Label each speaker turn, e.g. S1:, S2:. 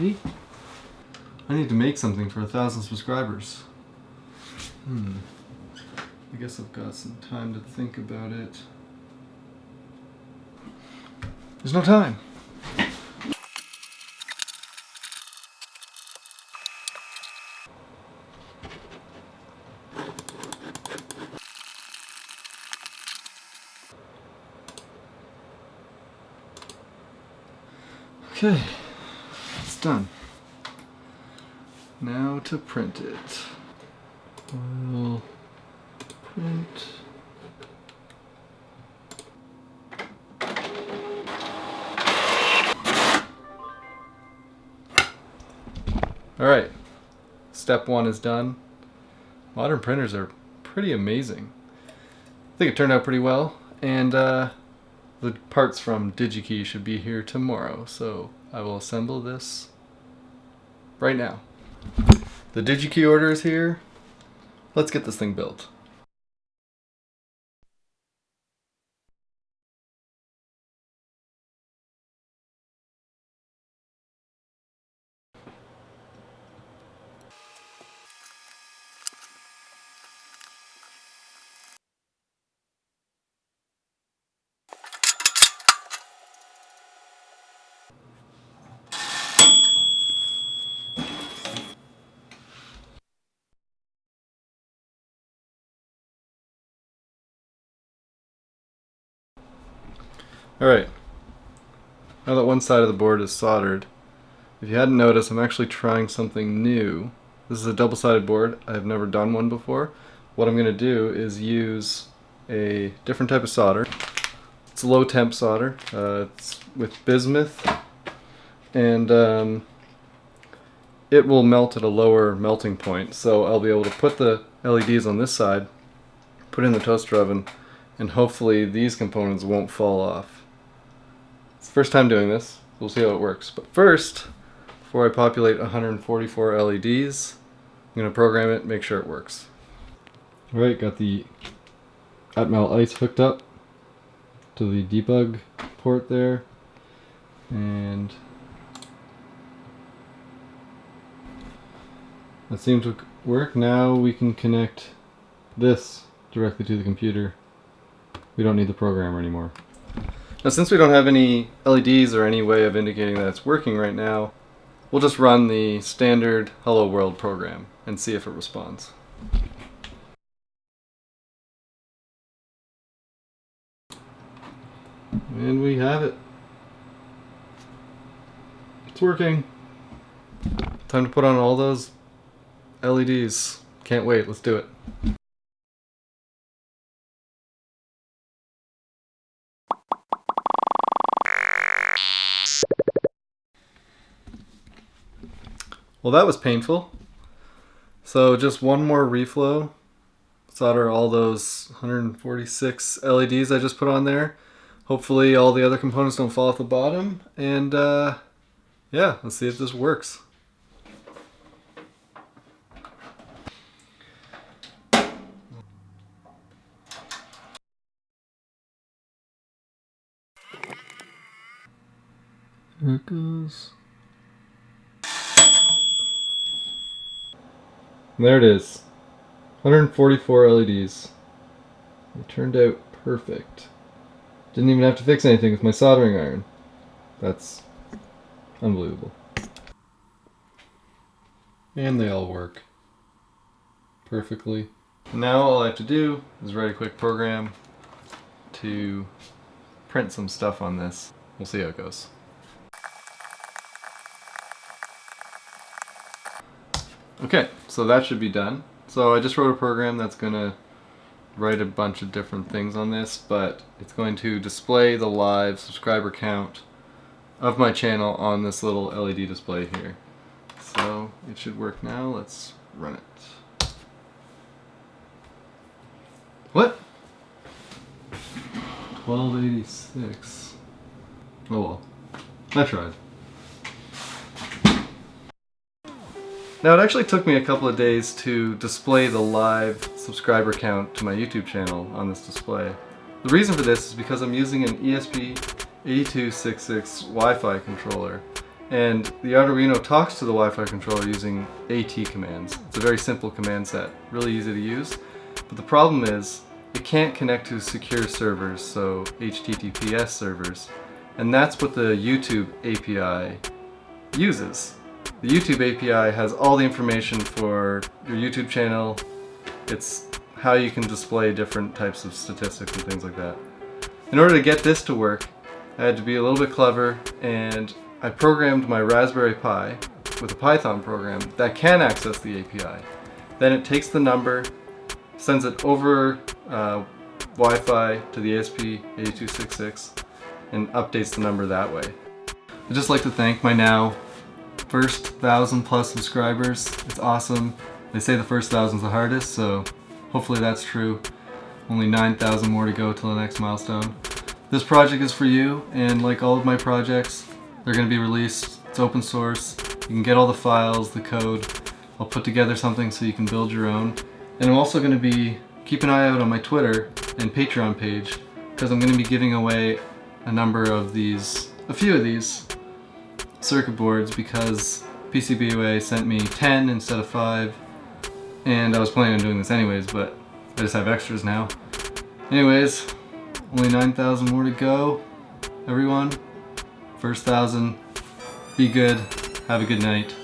S1: I need to make something for a thousand subscribers. Hmm. I guess I've got some time to think about it. There's no time. Okay, done. Now to print it. We'll print. All right, step one is done. Modern printers are pretty amazing. I think it turned out pretty well, and uh, the parts from DigiKey should be here tomorrow, so I will assemble this right now. The DigiKey order is here. Let's get this thing built. Alright, now that one side of the board is soldered, if you hadn't noticed, I'm actually trying something new. This is a double-sided board. I've never done one before. What I'm going to do is use a different type of solder. It's a low temp solder. Uh, it's with bismuth and um, it will melt at a lower melting point. So I'll be able to put the LEDs on this side, put in the toaster oven, and hopefully these components won't fall off. It's the first time doing this. We'll see how it works. But first, before I populate 144 LEDs, I'm going to program it, make sure it works. Alright, got the Atmel ICE hooked up to the debug port there. And that seemed to work. Now we can connect this directly to the computer. We don't need the programmer anymore. Now since we don't have any LEDs or any way of indicating that it's working right now, we'll just run the standard Hello World program and see if it responds. And we have it. It's working. Time to put on all those LEDs. Can't wait, let's do it. Well, that was painful. So just one more reflow. Solder all those 146 LEDs I just put on there. Hopefully all the other components don't fall off the bottom. And uh, yeah, let's see if this works. There it goes. And there it is. 144 LEDs. It turned out perfect. Didn't even have to fix anything with my soldering iron. That's unbelievable. And they all work perfectly. Now all I have to do is write a quick program to print some stuff on this. We'll see how it goes. Okay, so that should be done. So I just wrote a program that's going to write a bunch of different things on this, but it's going to display the live subscriber count of my channel on this little LED display here. So it should work now. Let's run it. What? 1286. Oh well. I tried. Now it actually took me a couple of days to display the live subscriber count to my YouTube channel on this display. The reason for this is because I'm using an ESP8266 Wi-Fi controller And the Arduino talks to the Wi-Fi controller using AT commands. It's a very simple command set, really easy to use. But the problem is, it can't connect to secure servers, so HTTPS servers. And that's what the YouTube API uses. The YouTube API has all the information for your YouTube channel. It's how you can display different types of statistics and things like that. In order to get this to work, I had to be a little bit clever and I programmed my Raspberry Pi with a Python program that can access the API. Then it takes the number, sends it over uh, Wi-Fi to the ESP8266 and updates the number that way. I'd just like to thank my now first thousand plus subscribers. It's awesome. They say the first thousand's the hardest, so hopefully that's true. Only 9,000 more to go till the next milestone. This project is for you, and like all of my projects, they're going to be released. It's open source. You can get all the files, the code. I'll put together something so you can build your own. And I'm also going to be, keep an eye out on my Twitter and Patreon page, because I'm going to be giving away a number of these, a few of these circuit boards because PCBWay sent me 10 instead of 5 and I was planning on doing this anyways but I just have extras now. Anyways, only 9,000 more to go. Everyone, first thousand, be good, have a good night.